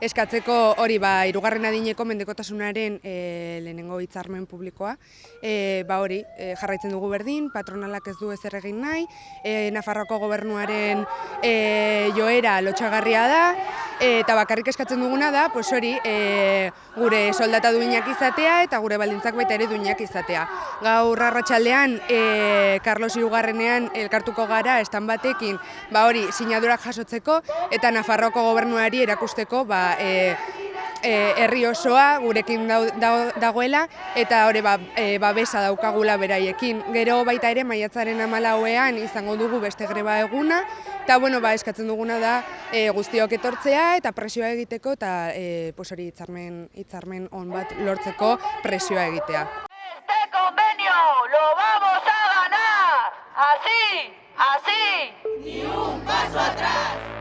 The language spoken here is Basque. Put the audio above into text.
eskatzeko hori ba, irugarren adineko mendekotasunaren e, lehenengo hitzarmen publikoa. E, ba hori, e, jarraitzen dugu berdin, patronalak ez du ezer egin nahi, e, Nafarroako gobernuaren e, joera lotxagarria da, eta bakarrik eskatzen duguna da, pues hori, e, gure soldata duinak izatea eta gure baldintzak baita ere duinak izatea. Gaur arratsaldean e, Carlos Irugarrenean elkartuko gara estan batekin, ba hori, sinadurak jasotzeko eta Nafarroko gobernuari erakusteko ba, e, e, herri osoa gurekin dagoela eta hori ba, e, babesa daukagula beraiekin. Gero baita ere maiatzaren amalauean izango dugu beste greba eguna eta bueno, ba, eskatzen duguna da e, guztiok etortzea eta presioa egiteko eta e, pues hori hitzarmen hitzarmen on bat lortzeko presioa egitea. Este convenio lo vamos a ganar. Así, así. Ni un paso atrás.